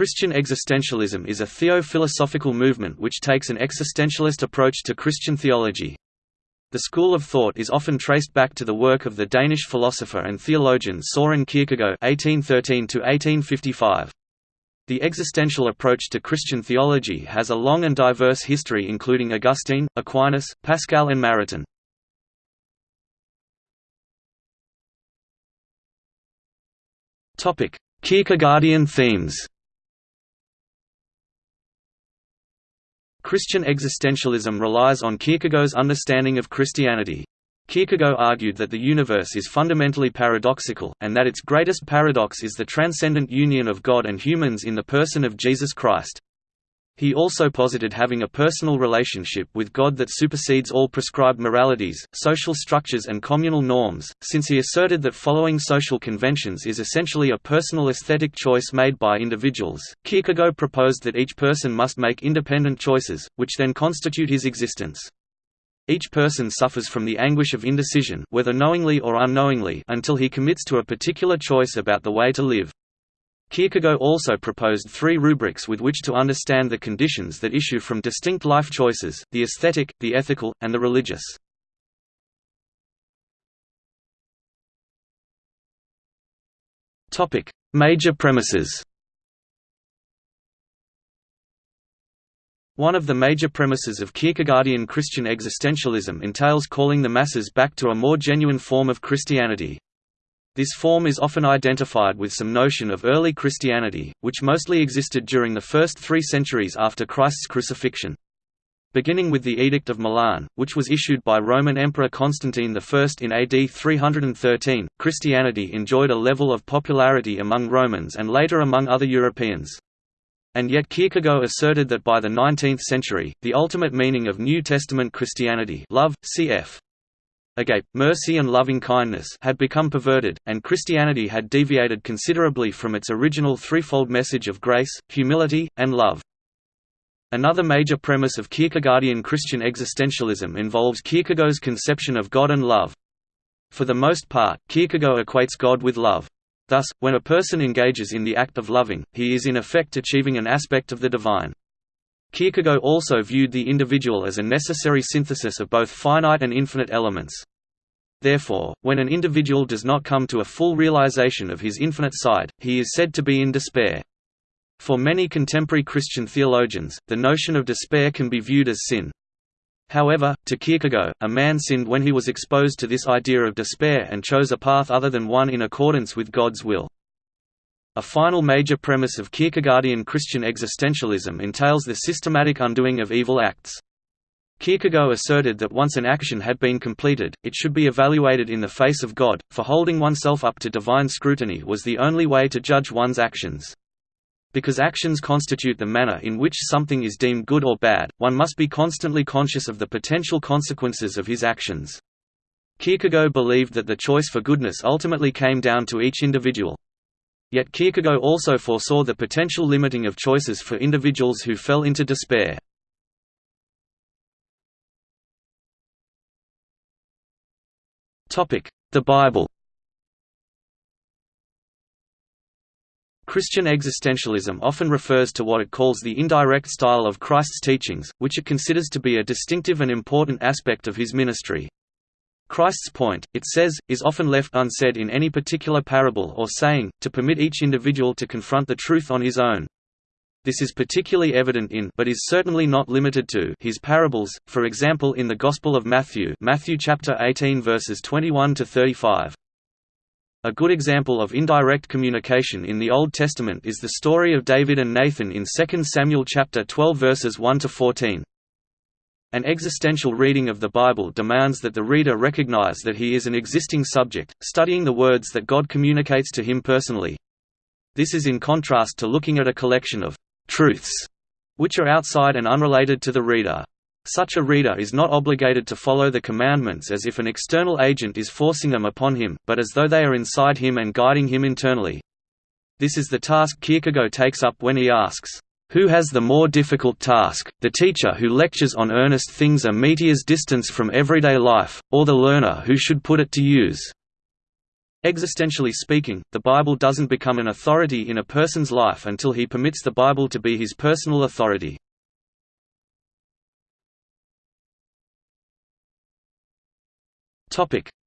Christian existentialism is a theo-philosophical movement which takes an existentialist approach to Christian theology. The school of thought is often traced back to the work of the Danish philosopher and theologian Søren Kierkegaard (1813–1855). The existential approach to Christian theology has a long and diverse history including Augustine, Aquinas, Pascal and Maritain. Kierkegaardian themes Christian existentialism relies on Kierkegaard's understanding of Christianity. Kierkegaard argued that the universe is fundamentally paradoxical, and that its greatest paradox is the transcendent union of God and humans in the person of Jesus Christ. He also posited having a personal relationship with God that supersedes all prescribed moralities, social structures and communal norms, since he asserted that following social conventions is essentially a personal aesthetic choice made by individuals. Kierkegaard proposed that each person must make independent choices, which then constitute his existence. Each person suffers from the anguish of indecision whether knowingly or unknowingly until he commits to a particular choice about the way to live. Kierkegaard also proposed three rubrics with which to understand the conditions that issue from distinct life choices, the aesthetic, the ethical, and the religious. Major premises One of the major premises of Kierkegaardian Christian existentialism entails calling the masses back to a more genuine form of Christianity. This form is often identified with some notion of early Christianity, which mostly existed during the first three centuries after Christ's crucifixion. Beginning with the Edict of Milan, which was issued by Roman Emperor Constantine I in AD 313, Christianity enjoyed a level of popularity among Romans and later among other Europeans. And yet Kierkegaard asserted that by the 19th century, the ultimate meaning of New Testament Christianity love, cf agape, mercy and loving-kindness had become perverted, and Christianity had deviated considerably from its original threefold message of grace, humility, and love. Another major premise of Kierkegaardian Christian existentialism involves Kierkegaard's conception of God and love. For the most part, Kierkegaard equates God with love. Thus, when a person engages in the act of loving, he is in effect achieving an aspect of the divine. Kierkegaard also viewed the individual as a necessary synthesis of both finite and infinite elements. Therefore, when an individual does not come to a full realization of his infinite side, he is said to be in despair. For many contemporary Christian theologians, the notion of despair can be viewed as sin. However, to Kierkegaard, a man sinned when he was exposed to this idea of despair and chose a path other than one in accordance with God's will. A final major premise of Kierkegaardian Christian existentialism entails the systematic undoing of evil acts. Kierkegaard asserted that once an action had been completed, it should be evaluated in the face of God, for holding oneself up to divine scrutiny was the only way to judge one's actions. Because actions constitute the manner in which something is deemed good or bad, one must be constantly conscious of the potential consequences of his actions. Kierkegaard believed that the choice for goodness ultimately came down to each individual. Yet Kierkegaard also foresaw the potential limiting of choices for individuals who fell into despair. The Bible Christian existentialism often refers to what it calls the indirect style of Christ's teachings, which it considers to be a distinctive and important aspect of his ministry. Christ's point, it says, is often left unsaid in any particular parable or saying, to permit each individual to confront the truth on his own. This is particularly evident in but is certainly not limited to his parables, for example in the Gospel of Matthew Matthew chapter 18 verses 21 to 35. A good example of indirect communication in the Old Testament is the story of David and Nathan in 2 Samuel chapter 12 verses 1 to 14. An existential reading of the Bible demands that the reader recognize that he is an existing subject, studying the words that God communicates to him personally. This is in contrast to looking at a collection of «truths» which are outside and unrelated to the reader. Such a reader is not obligated to follow the commandments as if an external agent is forcing them upon him, but as though they are inside him and guiding him internally. This is the task Kierkegaard takes up when he asks, who has the more difficult task, the teacher who lectures on earnest things a meteor's distance from everyday life, or the learner who should put it to use? Existentially speaking, the Bible doesn't become an authority in a person's life until he permits the Bible to be his personal authority.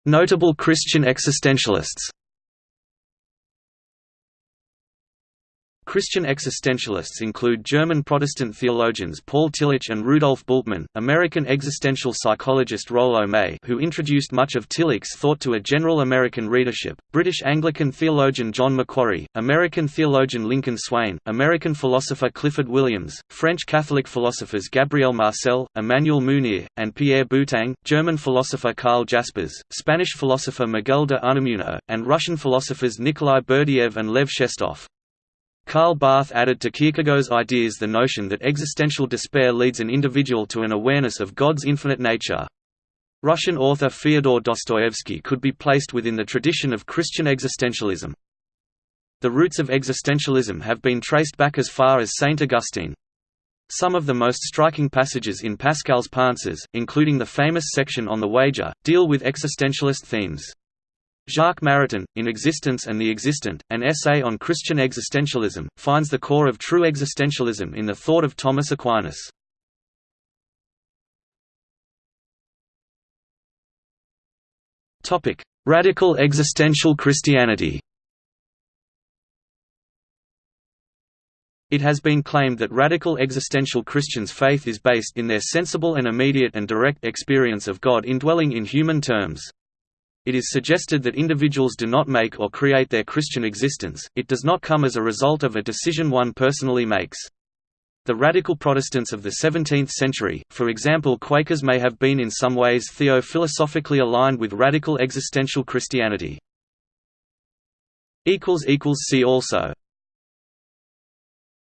Notable Christian existentialists Christian existentialists include German Protestant theologians Paul Tillich and Rudolf Bultmann, American existential psychologist Rollo May who introduced much of Tillich's thought to a general American readership, British Anglican theologian John Macquarrie, American theologian Lincoln Swain, American philosopher Clifford Williams, French Catholic philosophers Gabriel Marcel, Emmanuel Mounier, and Pierre Boutang, German philosopher Karl Jaspers, Spanish philosopher Miguel de Unamuno, and Russian philosophers Nikolai Berdyaev and Lev Shestov. Karl Barth added to Kierkegaard's ideas the notion that existential despair leads an individual to an awareness of God's infinite nature. Russian author Fyodor Dostoevsky could be placed within the tradition of Christian existentialism. The roots of existentialism have been traced back as far as Saint Augustine. Some of the most striking passages in Pascal's Pensées, including the famous section on the wager, deal with existentialist themes. Jacques Maritain, In Existence and the Existent, an essay on Christian existentialism, finds the core of true existentialism in the thought of Thomas Aquinas. Radical existential Christianity It has been claimed that radical existential Christians' faith is based in their sensible and immediate and direct experience of God indwelling in human terms. It is suggested that individuals do not make or create their Christian existence, it does not come as a result of a decision one personally makes. The radical Protestants of the 17th century, for example Quakers may have been in some ways theo-philosophically aligned with radical existential Christianity. See also